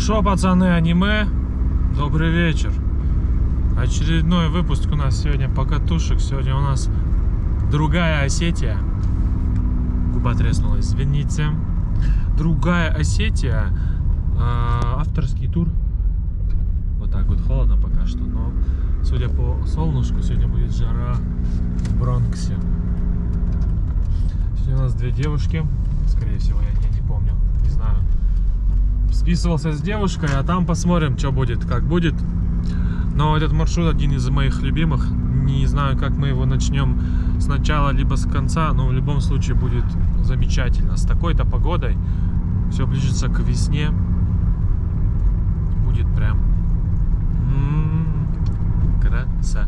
шо, пацаны, аниме? Добрый вечер. Очередной выпуск у нас сегодня покатушек. Сегодня у нас другая Осетия. Губа треснула, извините. Другая Осетия. А, авторский тур. Вот так вот холодно пока что, но судя по солнышку, сегодня будет жара в Бронксе. Сегодня у нас две девушки. Скорее всего, я не, не помню, не знаю. Списывался с девушкой, а там посмотрим, что будет, как будет. Но этот маршрут один из моих любимых. Не знаю, как мы его начнем сначала, либо с конца, но в любом случае будет замечательно. С такой-то погодой все ближется к весне. Будет прям м-м, красота.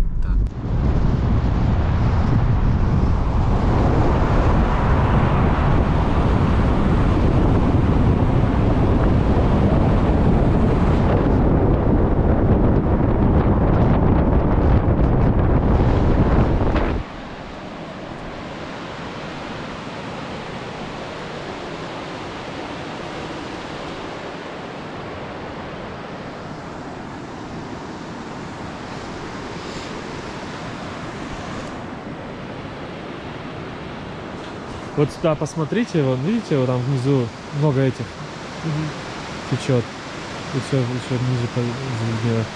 Вот сюда посмотрите, вон, видите, вот там внизу много этих течет. И все еще ниже вверх.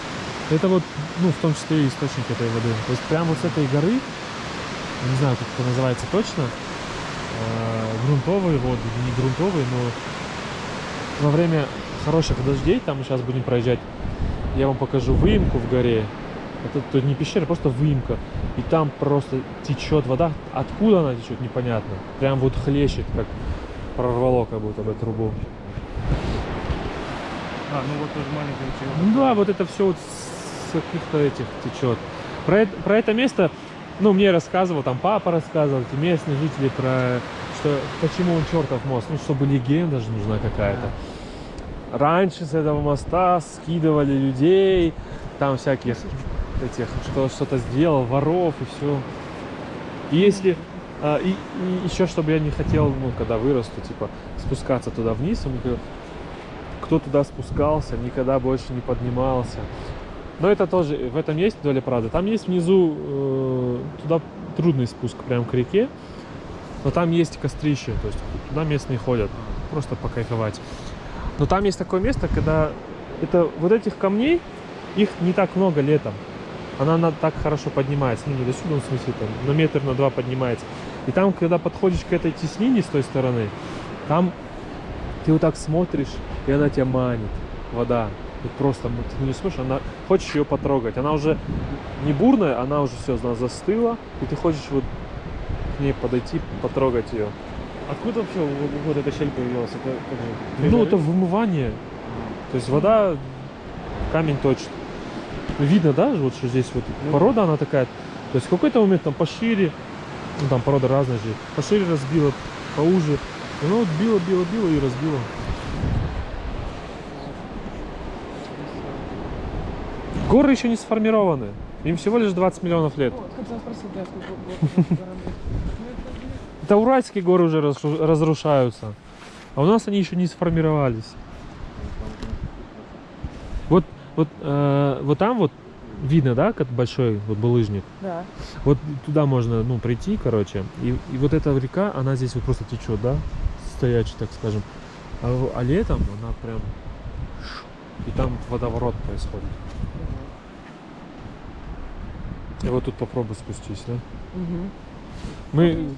Это вот, ну, в том числе и источник этой воды. То есть прямо вот с этой горы, не знаю, как это называется точно, э, грунтовые воды, не грунтовые, но во время хороших дождей, там мы сейчас будем проезжать, я вам покажу выемку в горе. Это тут не пещера, просто выемка. И там просто течет вода. Откуда она течет, непонятно. Прям вот хлещет, как прорвало как будто бы трубу. А, ну вот тоже маленький ручеек. Ну да, вот это все вот с каких-то этих течет. Про, это- про это место, ну, мне рассказывал, там папа рассказывал, эти местные жители про что почему он чертов мост, ну, чтобы легенда же нужна какая-то. Раньше с этого моста скидывали людей, там всяких этих, что что-то сделал, воров и все. И если а, и, и еще, чтобы я не хотел, ну, когда вырасту, типа, спускаться туда вниз, он говорил, кто туда спускался, никогда больше не поднимался. Но это тоже, в этом есть доля правды. Там есть внизу, э, туда трудный спуск прям к реке, но там есть кострище, то есть туда местные ходят, просто покайфовать. Но там есть такое место, когда это вот этих камней, их не так много летом. Она на, так хорошо поднимается, ну не до сюда, в смысле, там, на метр, на два поднимается. И там, когда подходишь к этой теснине с той стороны, там ты вот так смотришь, и она тебя манит, вода. Вот просто вот ты не смотришь, она хочешь ее потрогать. Она уже не бурная, она уже все, она застыла, и ты хочешь вот к ней подойти, потрогать ее. Откуда вообще вот, вот эта щель появилась? Это же? Ну, это вымывание. То есть вода камень точит. Ну, Видно, да, вот что здесь вот Ну. порода она такая. То есть в какой-то момент там пошире, ну там порода разная же, пошире разбила, поуже. И Она вот била, била, била и разбила. Горы еще не сформированы. Им всего лишь 20 миллионов лет. Города. Это уральские горы уже разру- разрушаются. А у нас они еще не сформировались. Вот, э, вот там вот видно, да, как большой вот булыжник. Да. Вот туда можно, ну, прийти, короче. И, и вот эта река, она здесь вот просто течет, да, стоячий, так скажем. А, а летом она прям... И там водоворот происходит. И вот тут попробуй спустись, да. Угу. Мы,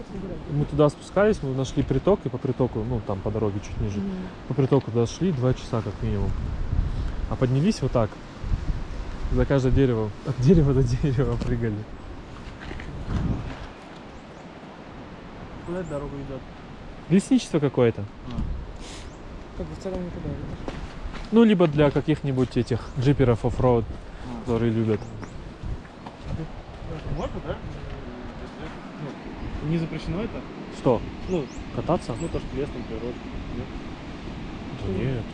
мы туда спускались, мы нашли приток, и по притоку, ну, там по дороге чуть ниже, по притоку туда шли два часа как минимум. А поднялись вот так. За каждое дерево, от дерева до дерева прыгали. Куда эта дорога идет? Лесничество какое-то. Как бы в целом никуда? Ну, либо для каких-нибудь этих джиперов оффроуд, которые любят. Можно, да? Ну, не запрещено это? Что, Ну, кататься? ну то, что лес, там, природа. Нет? Да нет.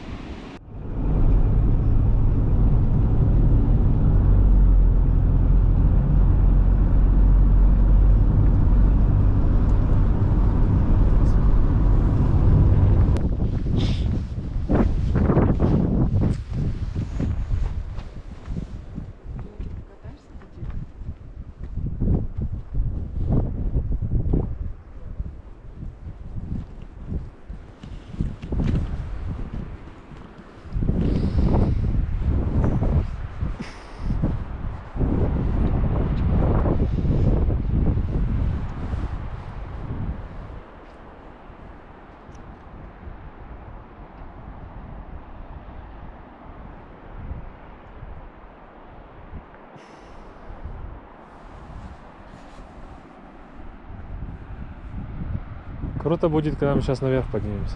Круто будет, когда мы сейчас наверх поднимемся.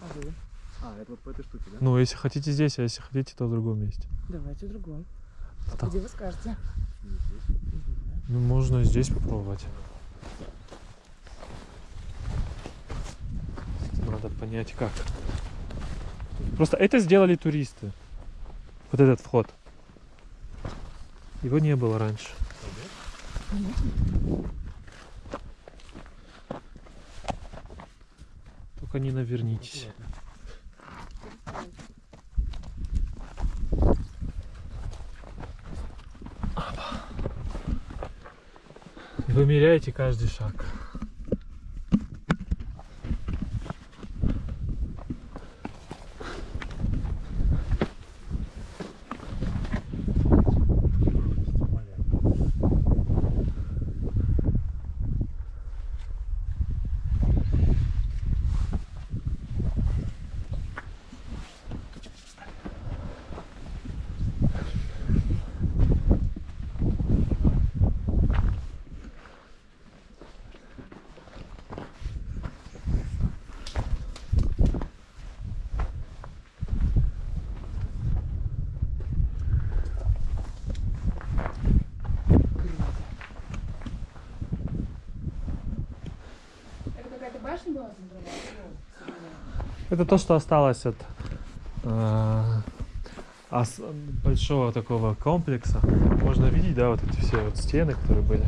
А вы? А, это вот по если хотите здесь, а если хотите, то в другом месте. Давайте в другом. Так. Где вы скажете? Ну, можно здесь попробовать. Надо понять, как. Просто это сделали туристы. Вот этот вход. Его не было раньше. Только не навернитесь. Вымеряете каждый шаг. Это какая-то башня была центровая? Это то, что осталось от э, большого такого комплекса. Можно видеть, да, вот эти все вот стены, которые были.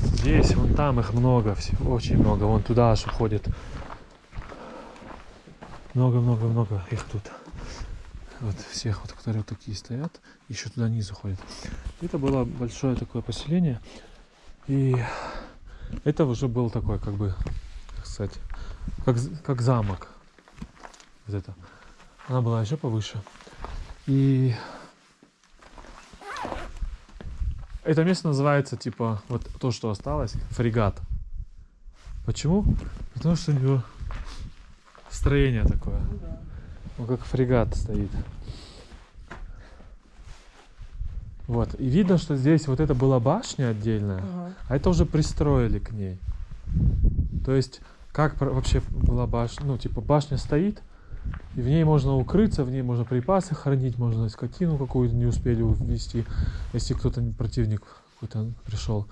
Здесь, вон там их много, все- очень много. Вон туда аж уходит. Много-много-много их тут. Вот всех, вот, которые вот такие стоят, еще туда низ уходит. Это было большое такое поселение. И это уже был такой, как бы, сказать, как, как замок. Вот это. Она была еще повыше. И это место называется, типа, вот то, что осталось, фрегат. Почему? Потому что у него строение такое. Ну да. Ну, как фрегат стоит. Вот. И видно, что здесь вот это была башня отдельная, Ага. а это уже пристроили к ней. То есть, как вообще была башня? Ну, типа, башня стоит, и в ней можно укрыться, в ней можно припасы хранить, можно скотину какую-то не успели увезти, если кто-то, противник какой-то пришел.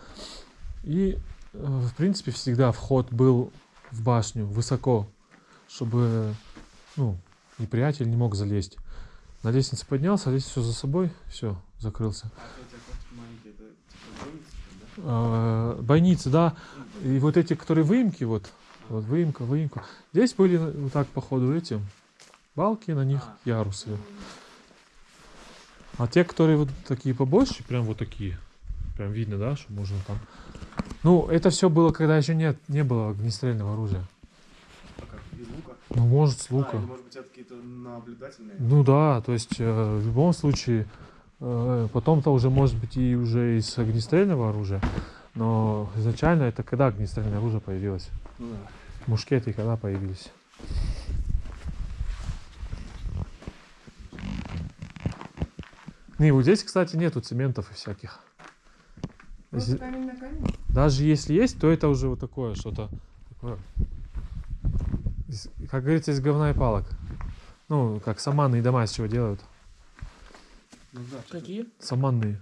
И, э, в принципе, всегда вход был в башню высоко, чтобы, ну, неприятель не мог залезть. На лестнице поднялся, лестницу за собой, все, закрылся. А типа бойницы? А, бойницы, да. И вот эти, которые выемки, вот, вот выемка, выемка. Здесь были вот так, походу, эти балки, на них А. ярусы. А те, которые вот такие побольше, прям вот такие, прям видно, да, что можно там. Ну, это все было, когда еще нет, не было огнестрельного оружия. А как, из лука? Ну, может, с А, лука. или, может быть, это какие-то наблюдательные? Ну да, то есть э, в любом случае э, потом-то уже может быть и уже из огнестрельного оружия, но изначально это когда огнестрельное оружие появилось? Ну да. Мушкеты когда появились? Не, вот здесь, кстати, нету цементов и всяких. Камень на камень? даже если есть, то это уже вот такое что-то как говорится, из говна и палок. Ну, как саманные дома из чего делают. Ну да. Какие? Саманные.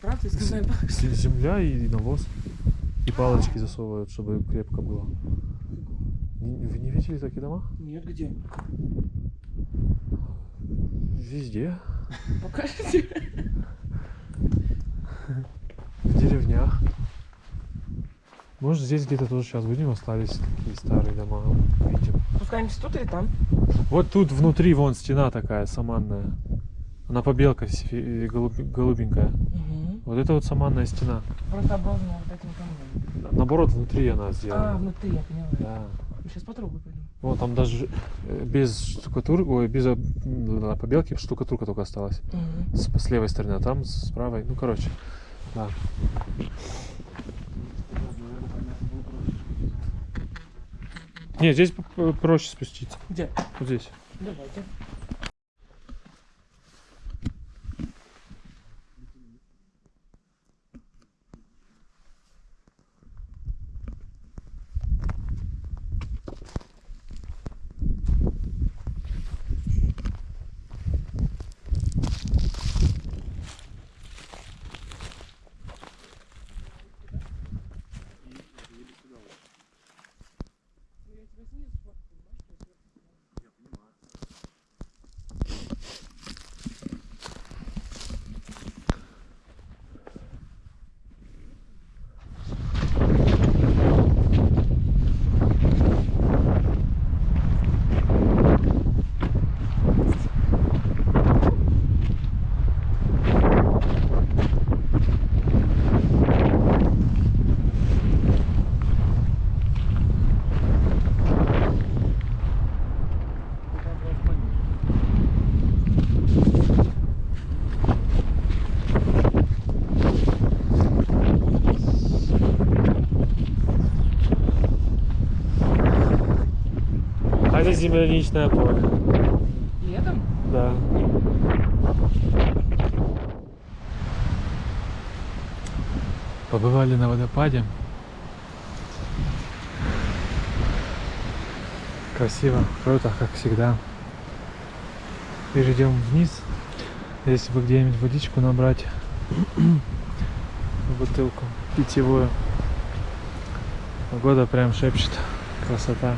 Правда, из говна и палок? Земля и навоз. И палочки засовывают, чтобы крепко было. Вы не видели такие дома? Нет, где? Везде. Покажите. В деревнях. Может, здесь где-то тоже сейчас будем, остались такие старые дома. Видим. Спускаемся тут или там? Вот тут внутри вон стена такая саманная. Она побелка голубенькая. Угу. Вот это вот саманная стена. Просто Наоборот, внутри она А, сделана. внутри, я поняла. Да. Сейчас потрогаю пойду. Вот там даже э, без штукатурки, ой, без э, побелки штукатурка только осталась. Угу. С, с левой стороны, а там с правой. Ну, короче, да. Не, здесь проще спуститься. Где? Вот здесь. Давайте. А это земляничное поле. Летом? Да. Побывали на водопаде. Красиво, круто, как всегда. Идем вниз. Если бы где-нибудь водичку набрать в бутылку питьевую. Погода прям шепчет. Красота.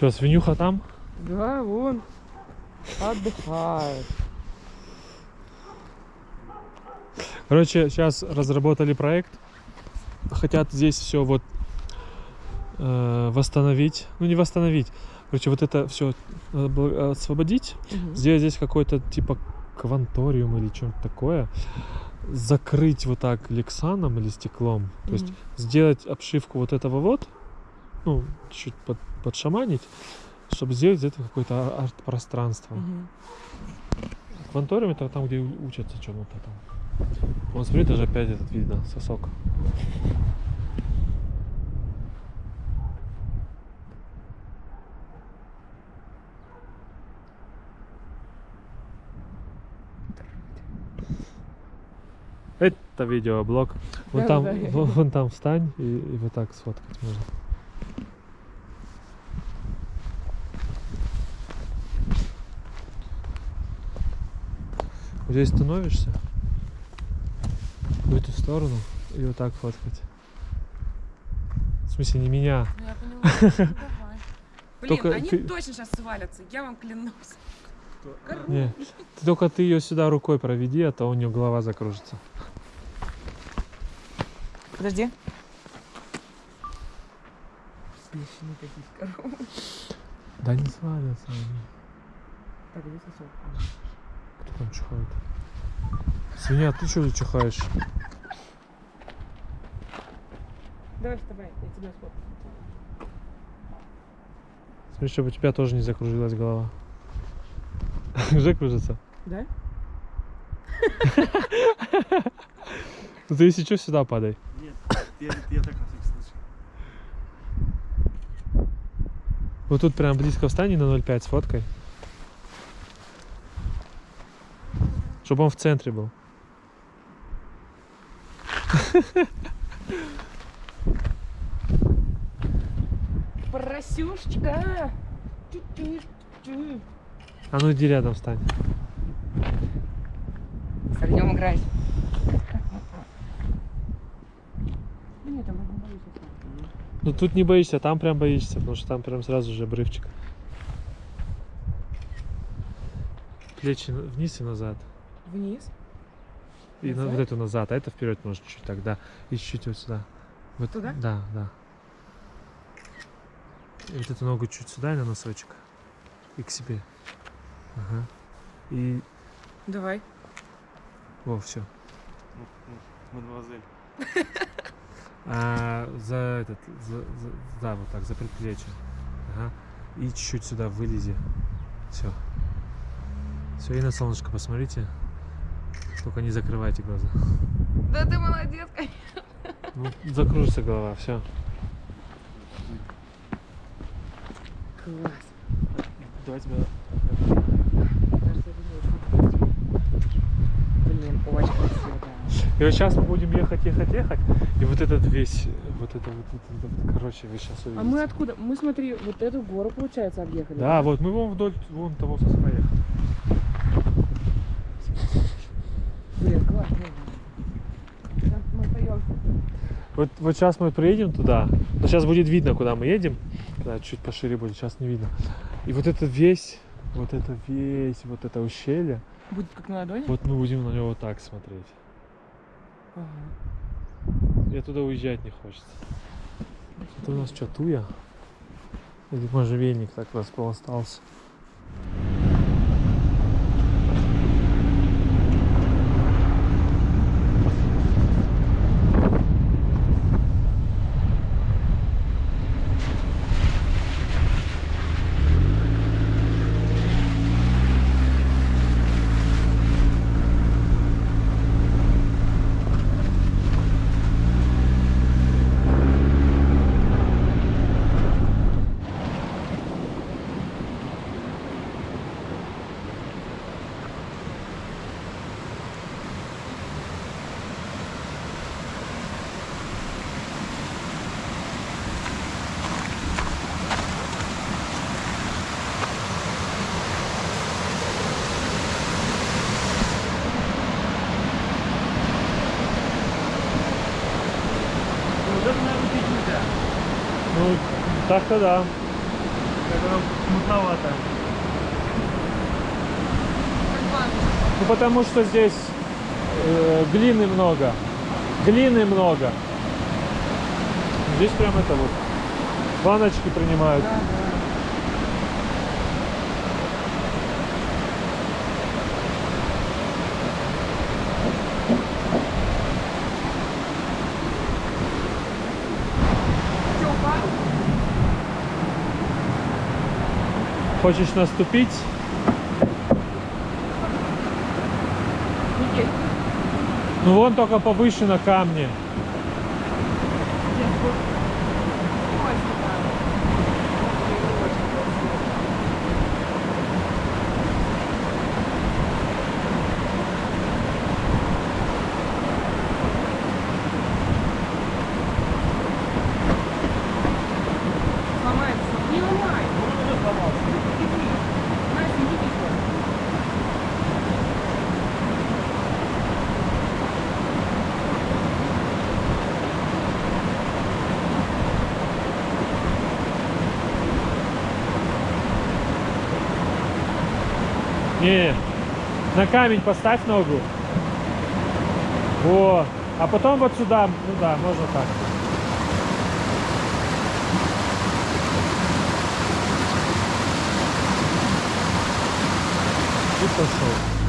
Что, свинюха там? Да, вон. Отдыхает. Короче, сейчас разработали проект. Хотят здесь все вот э, восстановить. Ну, не восстановить. Короче, вот это все освободить. Мгм. Сделать здесь какой-то типа кванториум или что-то такое. Закрыть вот так лексаном или стеклом. То есть Мгм. сделать обшивку вот этого вот. Ну, чуть под, подшаманить. Чтобы сделать этого какое-то а- арт-пространство. Мгм. Кванториум это там, где учатся чему-то там. Вон, смотри, даже опять этот видно, сосок. Это видеоблог. Вон Да, там, да, вон, вон там встань и, и вот так сфоткать можно. Здесь становишься, в эту сторону, и вот так фоткать. В смысле, не меня. Ну, я поняла. Ну, давай. Блин, Только они ты- точно сейчас свалятся, я вам клянусь. Не. Ты только ты ее сюда рукой проведи, а то у нее голова закружится. Подожди. Бешеные такие коровы. Да не свалятся они. Так? Кто там чихает? Свинья, ты что чихаешь? Давай вставай, я тебя сфоткаю. Смотри, чтобы у тебя тоже не закружилась голова. Уже кружится? Да? Ну ты если что, сюда падай. Нет, я, я так на всякий случай. Вот тут прям близко встань и на 0,5 сфоткай. Чтобы он в центре был. Поросюшечка! А ну иди рядом встань. С огнем играть. Да нет, там не боюсь. Ну тут не боишься, а там прям боишься, потому что там прям сразу же обрывчик. Плечи вниз и назад. Вниз. И на- Назад? вот эту назад, а это вперед может чуть тогда. И чуть вот сюда. Вот, Туда? Да, да. И вот эту ногу чуть сюда и на носочек. И к себе. Ага. И. Давай. О, все. Мадемуазель. А за этот. За, за- да, вот так, за предплечье. Ага. И чуть-чуть сюда вылези. Все. Все, и на солнышко посмотрите. Только не закрывайте глаза. Да ты молодец, конечно. Ну, закружится голова, все. Класс. Давай тебя... Это. Блин, очень красиво. И вот сейчас мы будем ехать, ехать, ехать. И вот этот весь, вот это вот, вот это, короче, вы сейчас увидите. А мы откуда? Мы, смотри, вот эту гору, получается, объехали. Да, вот мы вон вдоль вон того соска ехали. Блин, классно. Там мы поем. Вот, вот сейчас мы приедем туда, но сейчас будет видно, куда мы едем, когда чуть пошире будет, сейчас не видно. И вот это весь, вот это весь, вот это ущелье, Будет как на ладони? вот мы будем на него вот так смотреть. Ага. И туда уезжать не хочется. Это у нас что, туя? Или можжевельник так располостался? Вот это, наверное, пить нельзя. Ну, так-то да. Мутновато. Ну потому что здесь э, глины много. Глины много. Здесь прям это вот. Баночки принимают. Хочешь наступить? Ну вон только повыше на камне. На камень поставь ногу. Во. А потом вот сюда. Ну да, можно так. И пошел.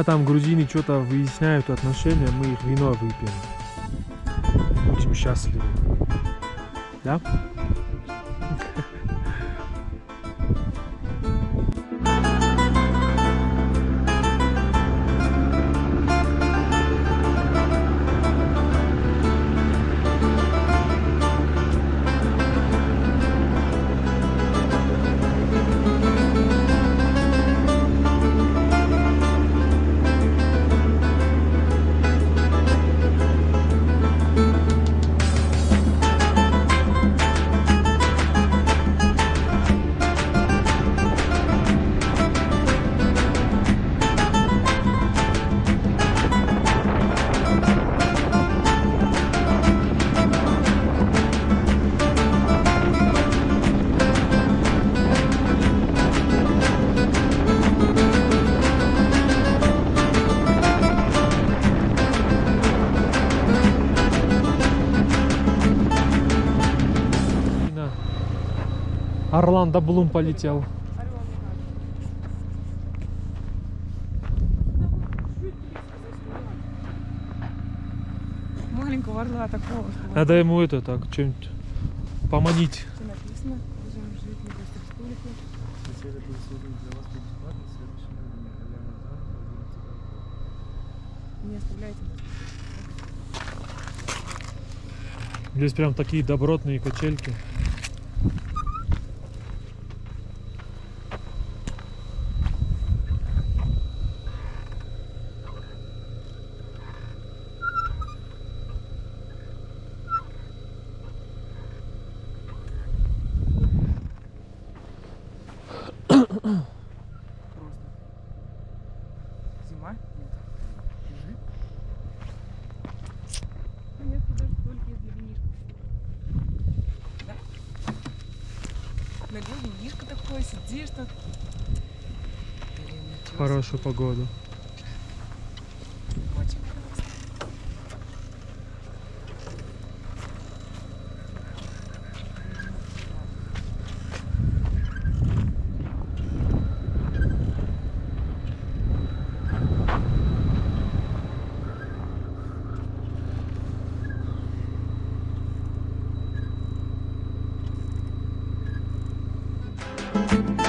Пока там грузины что-то выясняют отношения, мы их вино выпьем. Будем счастливы. Да? Орландо Блум полетел. Маленького орла такого. Надо ему это так, что-нибудь поманить. Не оставляйте. Здесь прям такие добротные качельки. Просто. Зима? Нет. Нет, даже только из винишка. Да. Ногой винишко такое, сидишь тут. Блин, ничего себе. Хорошую погоду. Классно. Или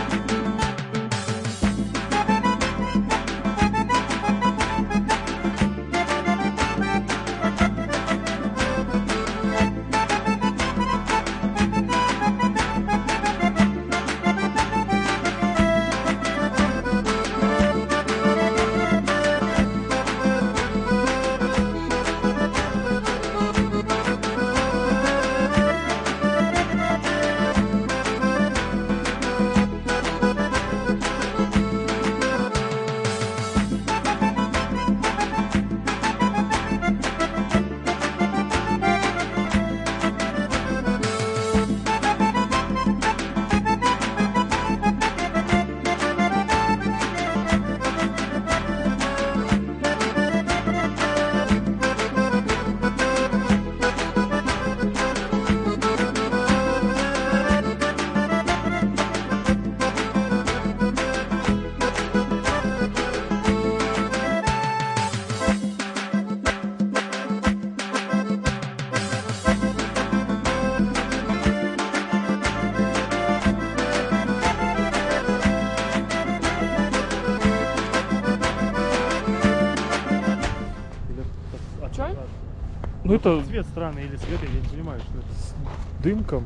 Ну это Цвет странный или цвет, я не понимаю, что это. с дымком.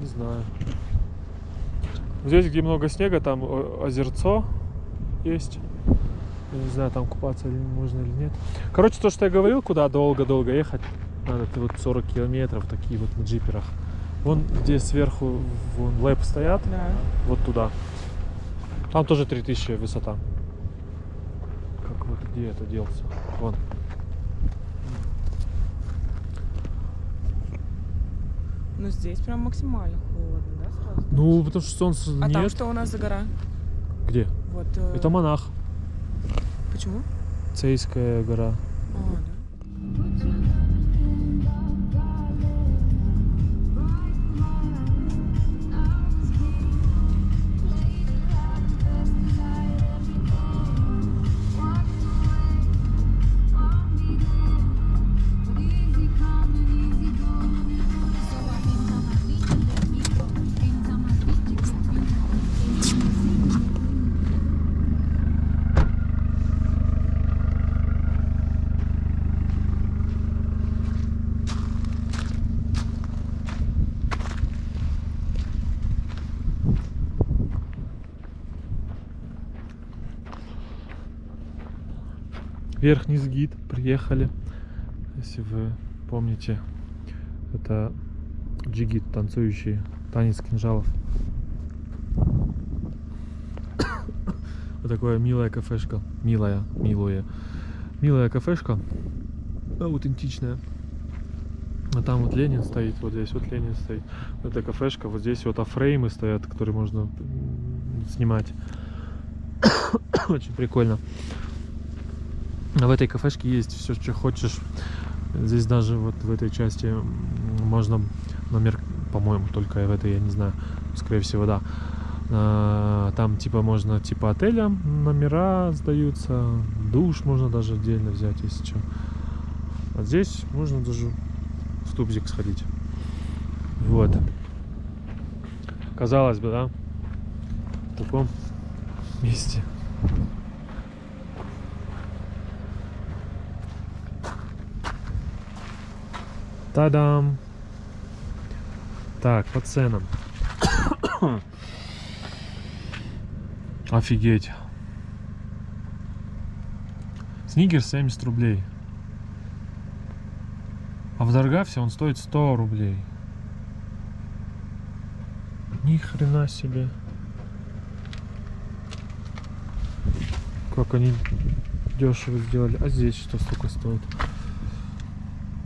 Не знаю. Здесь, где много снега, там о- озерцо есть. Я не знаю, там купаться или можно или нет. Короче, то, что я говорил, куда долго-долго ехать, надо ты вот 40 километров, такие вот на джиперах. Вон, где сверху вон лэп стоят, Да. вот туда. Там тоже 3000 высота. Как вот где это делся? Вон. Ну здесь прям максимально холодно, да, сразу? Ну, потому что солнца А нет. там что у нас за гора? Где? Вот. э, Это монах. Почему? Цейская гора. А, да. Верхний гид приехали. Если вы помните, это джигит, танцующий танец кинжалов. Вот такая милая кафешка. Милая, милая. Милая кафешка. Аутентичная. А там вот Ленин стоит, вот здесь вот Ленин стоит. Это кафешка, вот здесь вот афреймы стоят, которые можно снимать. Очень прикольно. В этой кафешке есть все, что хочешь. Здесь даже вот в этой части можно номер по-моему, только в этой, я не знаю, скорее всего, да. А, Там типа можно типа отеля номера сдаются, душ можно даже отдельно взять, если что. А здесь можно даже в тубзик сходить. Вот. Казалось бы, да? В таком месте. Та-дам! Так, по ценам. Офигеть. Сникерс 70 рублей. А в Даргафе он стоит 100 рублей. Ни хрена себе. Как они дешево сделали. А здесь что столько стоит?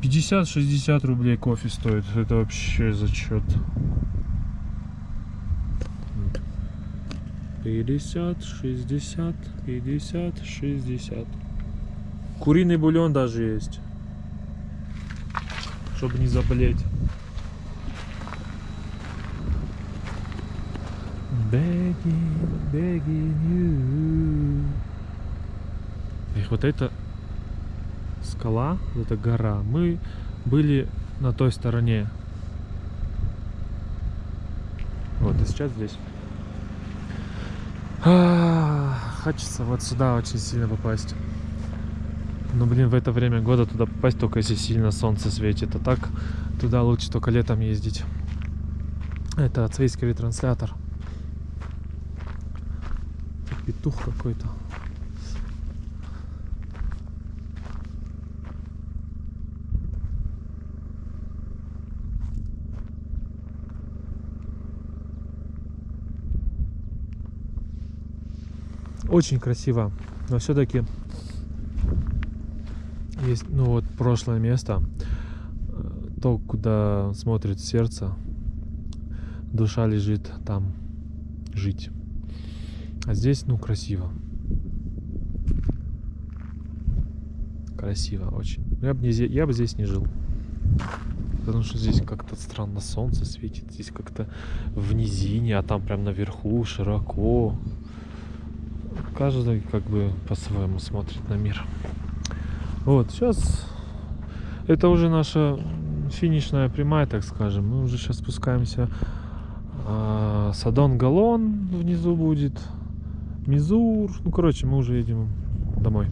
50-60 рублей кофе стоит. Это вообще зачет. 50, 60, 50, 60. Куриный бульон даже есть. Чтобы не заболеть. Begging, begging you. Эх, вот это скала, вот эта гора. Мы были на той стороне. Вот, и сейчас здесь. А, Хочется вот сюда очень сильно попасть. Но, блин, в это время года туда попасть только если сильно солнце светит. А так туда лучше только летом ездить. Это ацейский ретранслятор. Петух какой-то. Очень красиво, но все-таки есть, ну вот прошлое место, э, то, куда смотрит сердце, душа лежит там жить. А здесь, ну, красиво. Красиво очень. Я бы, не, я бы здесь не жил. Потому что здесь как-то странно солнце светит. Здесь как-то в низине, а там прям наверху широко. Каждый как бы по-своему смотрит на мир. Вот, сейчас это уже наша финишная прямая, так скажем. Мы уже сейчас спускаемся. А, Садон Галон внизу будет. Мизур. Ну, короче, мы уже едем домой.